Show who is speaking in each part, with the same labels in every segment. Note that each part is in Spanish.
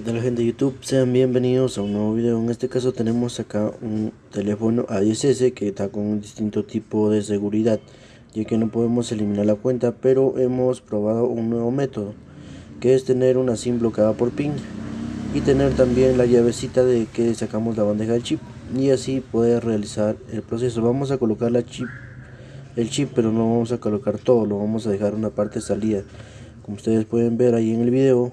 Speaker 1: ¿Qué tal gente de YouTube? Sean bienvenidos a un nuevo video. En este caso tenemos acá un teléfono A10S que está con un distinto tipo de seguridad ya que no podemos eliminar la cuenta pero hemos probado un nuevo método que es tener una SIM bloqueada por PIN y tener también la llavecita de que sacamos la bandeja del chip y así poder realizar el proceso. Vamos a colocar la chip, el chip pero no vamos a colocar todo, lo vamos a dejar una parte salida como ustedes pueden ver ahí en el video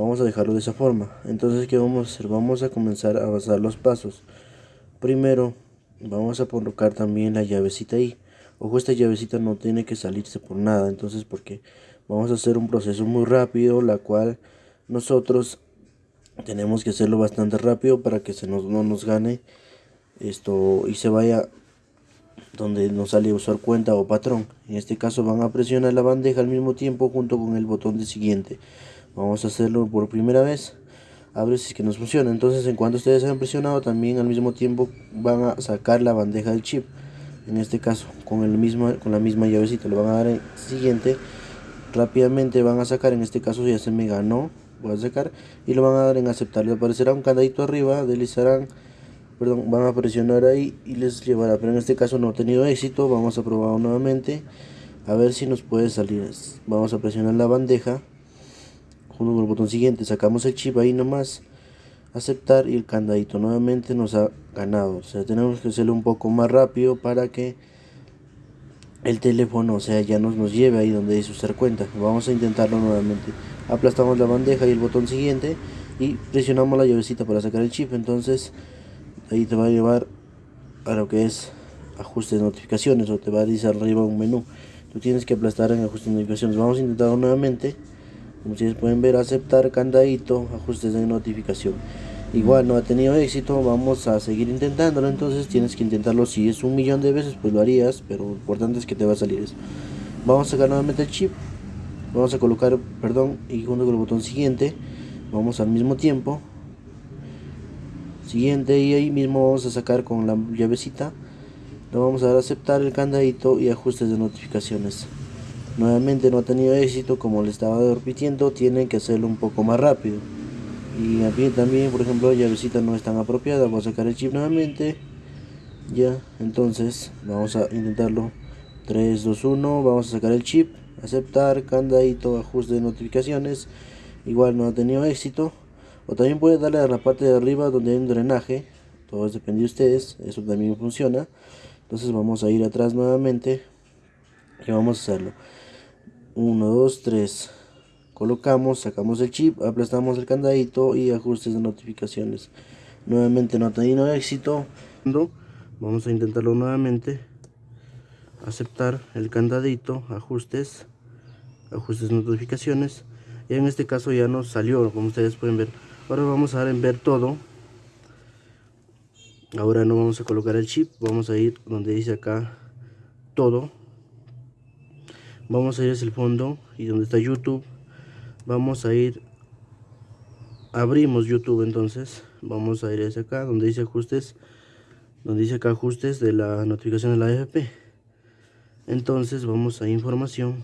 Speaker 1: vamos a dejarlo de esa forma. Entonces qué vamos a hacer vamos a comenzar a basar los pasos. Primero vamos a colocar también la llavecita ahí. Ojo esta llavecita no tiene que salirse por nada. Entonces porque vamos a hacer un proceso muy rápido la cual nosotros tenemos que hacerlo bastante rápido para que se nos, no nos gane esto y se vaya donde nos sale usar cuenta o patrón. En este caso van a presionar la bandeja al mismo tiempo junto con el botón de siguiente vamos a hacerlo por primera vez. A ver si es que nos funciona. Entonces en cuanto ustedes hayan presionado también al mismo tiempo van a sacar la bandeja del chip. En este caso con el mismo con la misma llavecita lo van a dar en siguiente. Rápidamente van a sacar en este caso ya se me ganó voy a sacar y lo van a dar en aceptar. Le aparecerá un candadito arriba deslizarán perdón van a presionar ahí y les llevará. Pero en este caso no ha tenido éxito. Vamos a probar nuevamente a ver si nos puede salir. Vamos a presionar la bandeja con el botón siguiente sacamos el chip ahí nomás aceptar y el candadito nuevamente nos ha ganado. O sea tenemos que hacerlo un poco más rápido para que el teléfono o sea ya nos, nos lleve ahí donde dice usar cuenta. Vamos a intentarlo nuevamente. Aplastamos la bandeja y el botón siguiente y presionamos la llavecita para sacar el chip. Entonces ahí te va a llevar a lo que es ajustes de notificaciones o te va a decir arriba un menú. Tú tienes que aplastar en ajustes de notificaciones. Vamos a intentarlo nuevamente como ustedes pueden ver aceptar candadito ajustes de notificación. Igual no ha tenido éxito vamos a seguir intentándolo entonces tienes que intentarlo. Si es un millón de veces pues lo harías pero lo importante es que te va a salir eso. Vamos a sacar nuevamente el chip. Vamos a colocar perdón y junto con el botón siguiente vamos al mismo tiempo. Siguiente y ahí mismo vamos a sacar con la llavecita. Lo vamos a dar a aceptar el candadito y ajustes de notificaciones nuevamente no ha tenido éxito como le estaba repitiendo tienen que hacerlo un poco más rápido. Y aquí también por ejemplo la llavecita no es tan apropiada vamos a sacar el chip nuevamente. Ya entonces vamos a intentarlo. 3 2 1 vamos a sacar el chip aceptar candadito ajuste de notificaciones. Igual no ha tenido éxito. O también puede darle a la parte de arriba donde hay un drenaje. Todo depende de ustedes eso también funciona. Entonces vamos a ir atrás nuevamente y vamos a hacerlo 1 2 3 colocamos sacamos el chip aplastamos el candadito y ajustes de notificaciones. Nuevamente no ha tenido éxito. Vamos a intentarlo nuevamente. Aceptar el candadito ajustes ajustes de notificaciones. Y en este caso ya nos salió como ustedes pueden ver. Ahora vamos a dar en ver todo. Ahora no vamos a colocar el chip vamos a ir donde dice acá todo vamos a ir hacia el fondo y donde está youtube vamos a ir abrimos youtube entonces vamos a ir hacia acá donde dice ajustes donde dice acá ajustes de la notificación de la AFP entonces vamos a información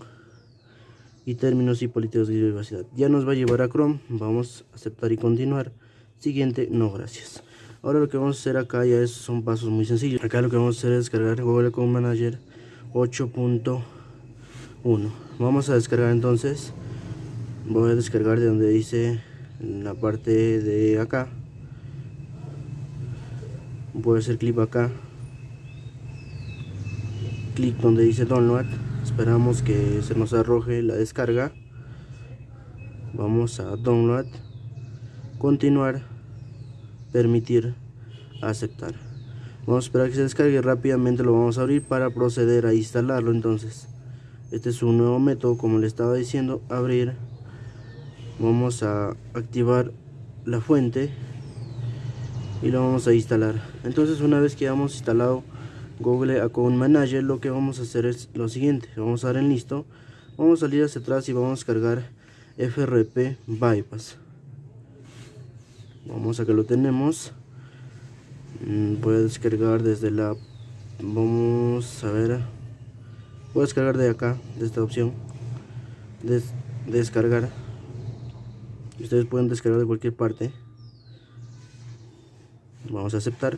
Speaker 1: y términos y políticas de privacidad. Ya nos va a llevar a Chrome, vamos a aceptar y continuar. Siguiente, no gracias. Ahora lo que vamos a hacer acá ya es, son pasos muy sencillos. Acá lo que vamos a hacer es descargar Google Account Manager 8.1. Vamos a descargar entonces, voy a descargar de donde dice la parte de acá. Voy a hacer clic acá. Clic donde dice download. Esperamos que se nos arroje la descarga. Vamos a download. Continuar. Permitir. Aceptar. Vamos a esperar que se descargue rápidamente. Lo vamos a abrir para proceder a instalarlo entonces este es un nuevo método como le estaba diciendo abrir. Vamos a activar la fuente y lo vamos a instalar. Entonces una vez que hayamos instalado Google Account Manager lo que vamos a hacer es lo siguiente. Vamos a dar en listo. Vamos a salir hacia atrás y vamos a descargar FRP Bypass. Vamos a que lo tenemos. Mm, voy a descargar desde la vamos a ver a descargar de acá de esta opción. Descargar. Ustedes pueden descargar de cualquier parte. Vamos a aceptar.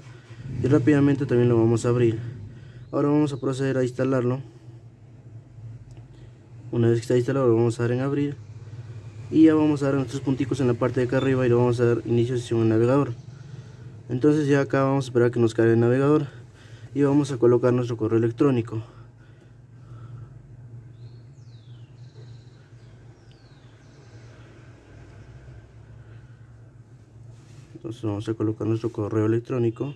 Speaker 1: Y rápidamente también lo vamos a abrir. Ahora vamos a proceder a instalarlo. Una vez que está instalado lo vamos a dar en abrir. Y ya vamos a dar nuestros punticos en la parte de acá arriba y lo vamos a dar inicio sesión en navegador. Entonces ya acá vamos a esperar que nos cargue el navegador. Y vamos a colocar nuestro correo electrónico entonces vamos a colocar nuestro correo electrónico.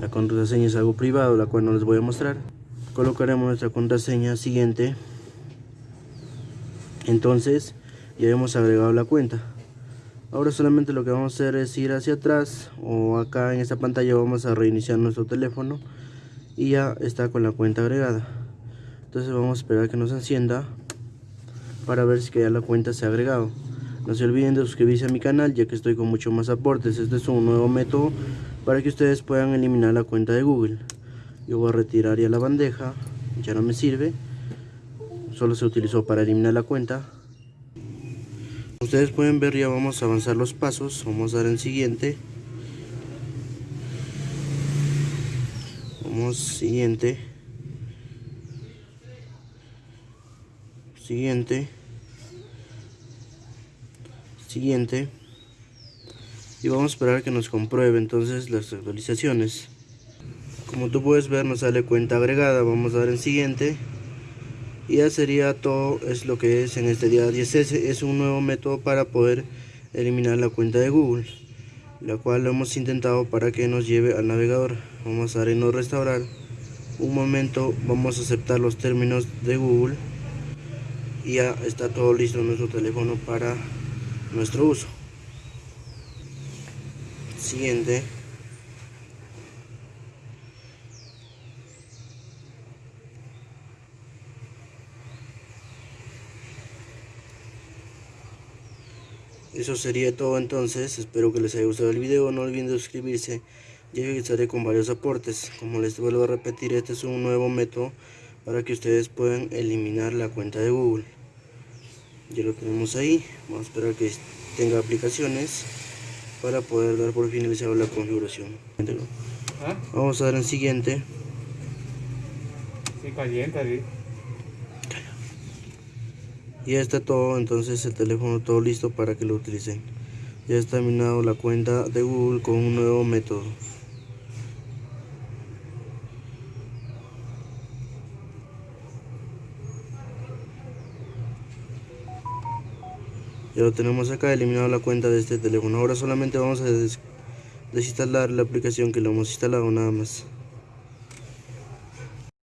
Speaker 1: La contraseña es algo privado la cual no les voy a mostrar. Colocaremos nuestra contraseña siguiente. Entonces ya hemos agregado la cuenta. Ahora solamente lo que vamos a hacer es ir hacia atrás o acá en esta pantalla vamos a reiniciar nuestro teléfono y ya está con la cuenta agregada. Entonces vamos a esperar que nos encienda para ver si ya la cuenta se ha agregado. No se olviden de suscribirse a mi canal ya que estoy con mucho más aportes. Este es un nuevo método para que ustedes puedan eliminar la cuenta de Google. Yo voy a retirar ya la bandeja ya no me sirve. Solo se utilizó para eliminar la cuenta. Ustedes pueden ver ya vamos a avanzar los pasos. Vamos a dar en siguiente siguiente. Siguiente. Siguiente. Y vamos a esperar que nos compruebe entonces las actualizaciones. Como tú puedes ver nos sale cuenta agregada. Vamos a dar en siguiente. Y ya sería todo es lo que es en este día. 10 es un nuevo método para poder eliminar la cuenta de Google la cual lo hemos intentado para que nos lleve al navegador. Vamos a dar en no restaurar. Un momento vamos a aceptar los términos de Google. Y ya está todo listo nuestro teléfono para nuestro uso. Siguiente Eso sería todo entonces, espero que les haya gustado el video, no olviden suscribirse, ya que estaré con varios aportes. Como les vuelvo a repetir, este es un nuevo método para que ustedes puedan eliminar la cuenta de Google. Ya lo tenemos ahí, vamos a esperar que tenga aplicaciones para poder dar por finalizado la configuración. ¿Ah? Vamos a dar en siguiente.
Speaker 2: Sí, calienta,
Speaker 1: y ya está todo entonces el teléfono todo listo para que lo utilicen. Ya está terminado la cuenta de Google con un nuevo método. Ya lo tenemos acá eliminado la cuenta de este teléfono. Ahora solamente vamos a desinstalar la aplicación que lo hemos instalado nada más